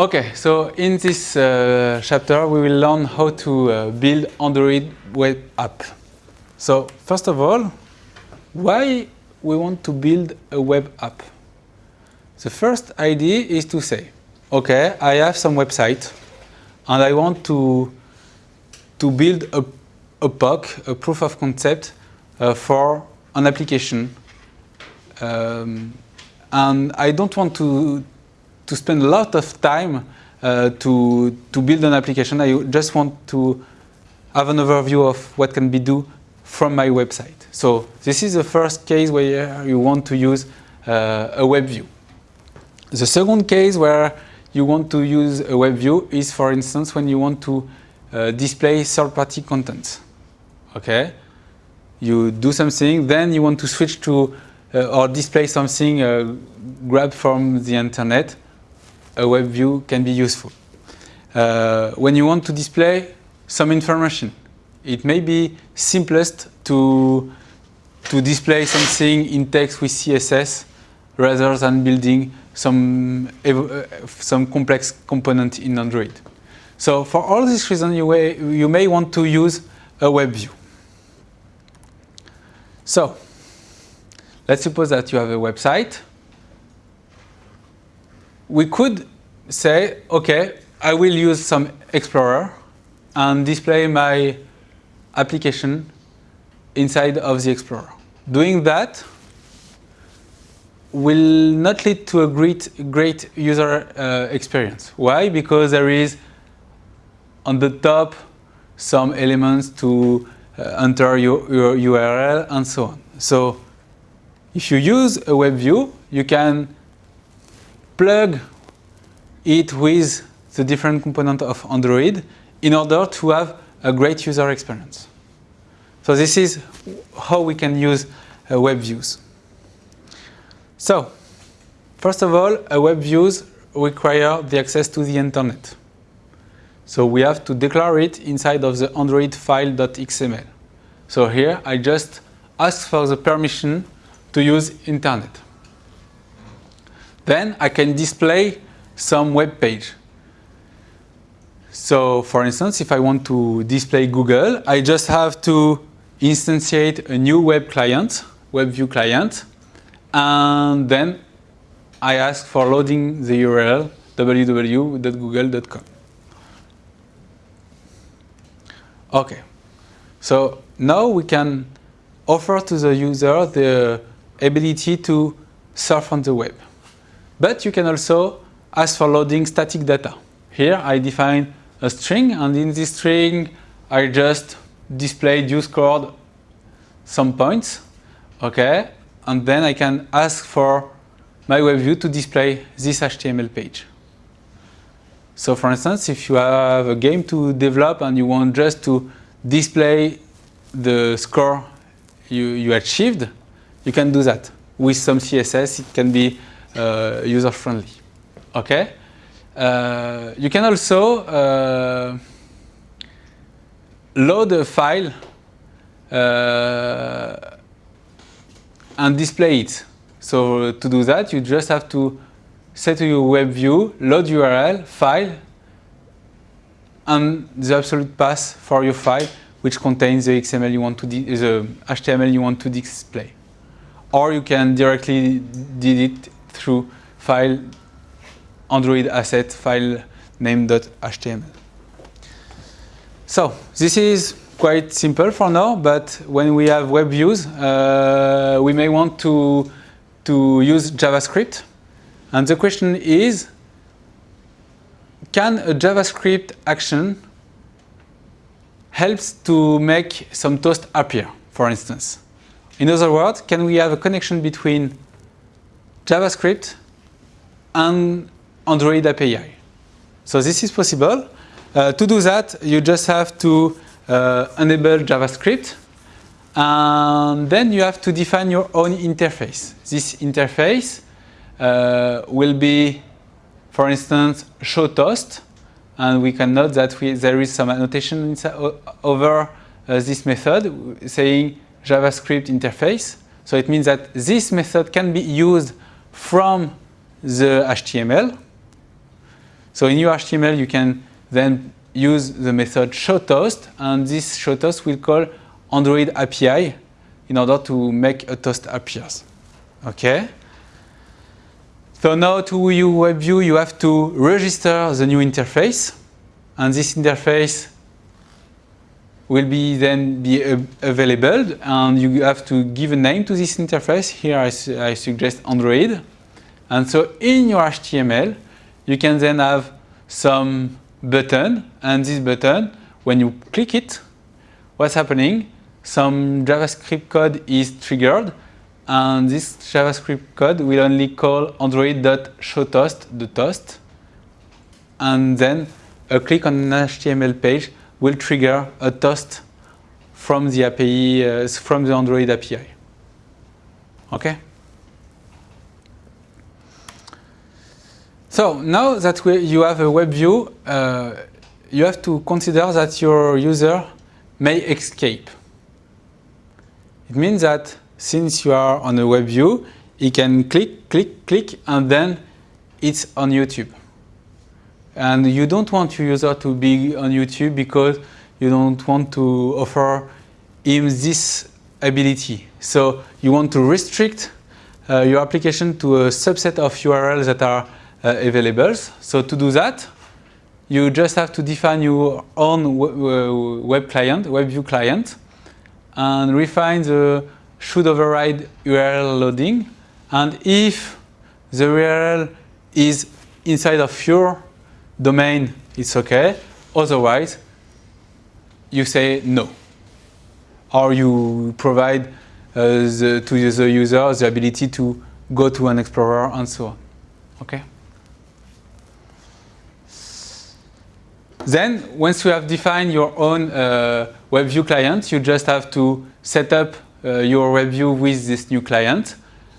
Okay, so in this uh, chapter we will learn how to uh, build Android web app. So first of all, why we want to build a web app? The first idea is to say, okay, I have some website and I want to, to build a, a POC, a proof of concept uh, for an application. Um, and I don't want to, to spend a lot of time uh, to, to build an application. I just want to have an overview of what can be do from my website. So this is the first case where you want to use uh, a web view. The second case where you want to use a web view is, for instance, when you want to uh, display third-party content. Okay, you do something, then you want to switch to uh, or display something uh, grabbed from the internet. A web view can be useful. Uh, when you want to display some information, it may be simplest to to display something in text with CSS rather than building some, uh, some complex component in Android. So for all these reasons, you may, you may want to use a web view. So let's suppose that you have a website. We could say, okay, I will use some Explorer and display my application inside of the Explorer. Doing that will not lead to a great, great user uh, experience. Why? Because there is on the top some elements to uh, enter your, your URL and so on. So if you use a web view, you can plug it with the different component of Android in order to have a great user experience. So this is how we can use uh, web views. So, first of all, a web views require the access to the internet. So we have to declare it inside of the Android file.xml. So here I just ask for the permission to use internet. Then I can display some web page. So for instance, if I want to display Google, I just have to instantiate a new web client, web view client, and then I ask for loading the URL www.google.com. Okay, so now we can offer to the user the ability to surf on the web. But you can also ask for loading static data. Here I define a string and in this string I just display use scored some points. Okay, and then I can ask for my web view to display this HTML page. So for instance, if you have a game to develop and you want just to display the score you, you achieved, you can do that. With some CSS, it can be user-friendly. Okay? Uh, you can also uh, load a file uh, and display it. So to do that, you just have to say to your web view, load URL, file, and the absolute path for your file, which contains the XML you want to the HTML you want to display. Or you can directly it through file Android asset file name.html. So this is quite simple for now, but when we have web views, uh, we may want to, to use JavaScript. And the question is, can a JavaScript action helps to make some toast appear, for instance? In other words, can we have a connection between JavaScript and Android API? So this is possible. Uh, to do that, you just have to uh, enable JavaScript. And then you have to define your own interface. This interface uh, will be, for instance, show toast. And we can note that we, there is some annotation over uh, this method saying JavaScript interface. So it means that this method can be used from the HTML. So in your HTML, you can then use the method showToast, and this showToast will call Android API in order to make a toast appears. Okay? So now to your web you have to register the new interface, and this interface will be then be available, and you have to give a name to this interface. Here I, su I suggest Android. And so in your HTML, you can then have some button, and this button, when you click it, what's happening? Some JavaScript code is triggered, and this JavaScript code will only call android.showToast, the toast, and then a click on an HTML page will trigger a toast from the API, uh, from the Android API. Okay? So now that we, you have a web view, uh, you have to consider that your user may escape. It means that since you are on a web view, he can click, click, click, and then it's on YouTube. And you don't want your user to be on YouTube because you don't want to offer him this ability. So you want to restrict uh, your application to a subset of URLs that are uh, available. So to do that, you just have to define your own web client, web view client, and refine the should override URL loading. And if the URL is inside of your domain, it's okay. Otherwise, you say no. Or you provide uh, the, to the user the ability to go to an explorer and so on. Okay? Then, once you have defined your own uh, WebView client, you just have to set up uh, your WebView with this new client.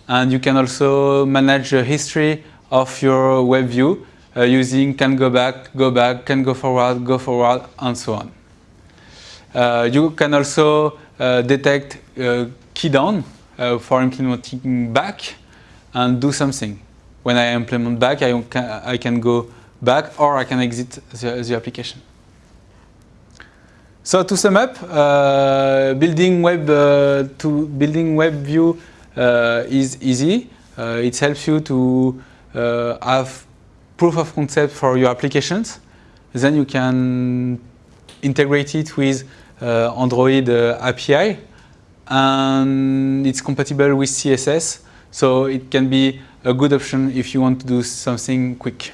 And you can also manage the history of your WebView uh, using can go back, go back, can go forward, go forward, and so on. Uh, you can also uh, detect uh, key down for implementing back and do something. When I implement back, I can, I can go back or I can exit the, the application. So to sum up, uh, building web uh, to building web view uh, is easy. Uh, it helps you to uh, have proof of concept for your applications. Then you can integrate it with uh, Android API, and it's compatible with CSS. So it can be a good option if you want to do something quick.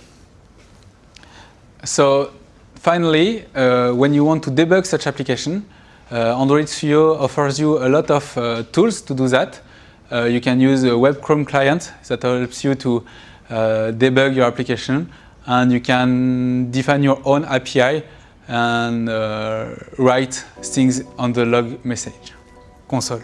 So finally, uh, when you want to debug such application, uh, Android Studio offers you a lot of uh, tools to do that. Uh, you can use a web Chrome client that helps you to uh, debug your application and you can define your own API and uh, write things on the log message console.